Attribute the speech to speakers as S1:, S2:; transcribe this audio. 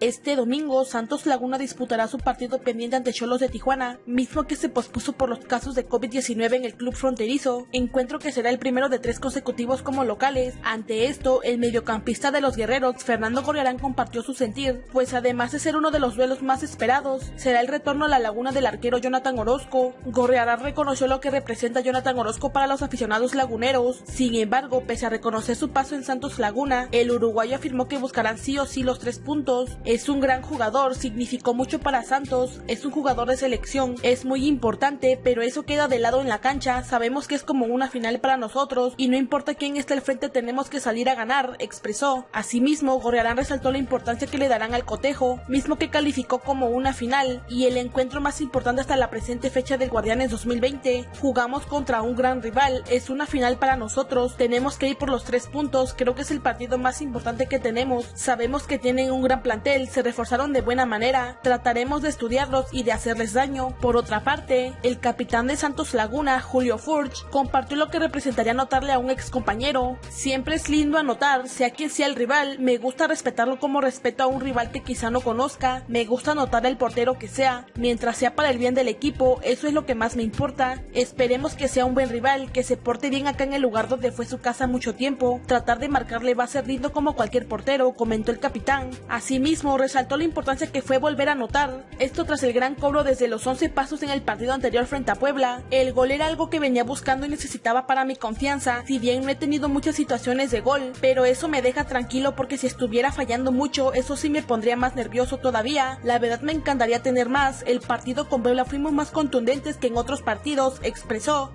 S1: Este domingo, Santos Laguna disputará su partido pendiente ante Cholos de Tijuana, mismo que se pospuso por los casos de COVID-19 en el club fronterizo, encuentro que será el primero de tres consecutivos como locales. Ante esto, el mediocampista de los guerreros, Fernando Gorriarán, compartió su sentir, pues además de ser uno de los duelos más esperados, será el retorno a la laguna del arquero Jonathan Orozco. Gorriarán reconoció lo que representa Jonathan Orozco para los aficionados laguneros, sin embargo, pese a reconocer su paso en Santos Laguna, el uruguayo afirmó que buscarán sí o sí los tres puntos. Es un gran jugador, significó mucho para Santos, es un jugador de selección, es muy importante, pero eso queda de lado en la cancha, sabemos que es como una final para nosotros y no importa quién esté al frente tenemos que salir a ganar, expresó. Asimismo, Gorriarán resaltó la importancia que le darán al cotejo, mismo que calificó como una final y el encuentro más importante hasta la presente fecha del Guardianes 2020. Jugamos contra un gran rival, es una final para nosotros, tenemos que ir por los tres puntos, creo que es el partido más importante que tenemos, sabemos que tienen un gran plantel se reforzaron de buena manera, trataremos de estudiarlos y de hacerles daño. Por otra parte, el capitán de Santos Laguna, Julio Furch, compartió lo que representaría anotarle a un ex compañero. Siempre es lindo anotar, sea quien sea el rival, me gusta respetarlo como respeto a un rival que quizá no conozca, me gusta anotar el portero que sea, mientras sea para el bien del equipo, eso es lo que más me importa. Esperemos que sea un buen rival, que se porte bien acá en el lugar donde fue su casa mucho tiempo, tratar de marcarle va a ser lindo como cualquier portero, comentó el capitán. Asimismo, resaltó la importancia que fue volver a anotar, esto tras el gran cobro desde los 11 pasos en el partido anterior frente a Puebla. El gol era algo que venía buscando y necesitaba para mi confianza, si bien no he tenido muchas situaciones de gol, pero eso me deja tranquilo porque si estuviera fallando mucho, eso sí me pondría más nervioso todavía. La verdad me encantaría tener más, el partido con Puebla fuimos más contundentes que en otros partidos, expresó.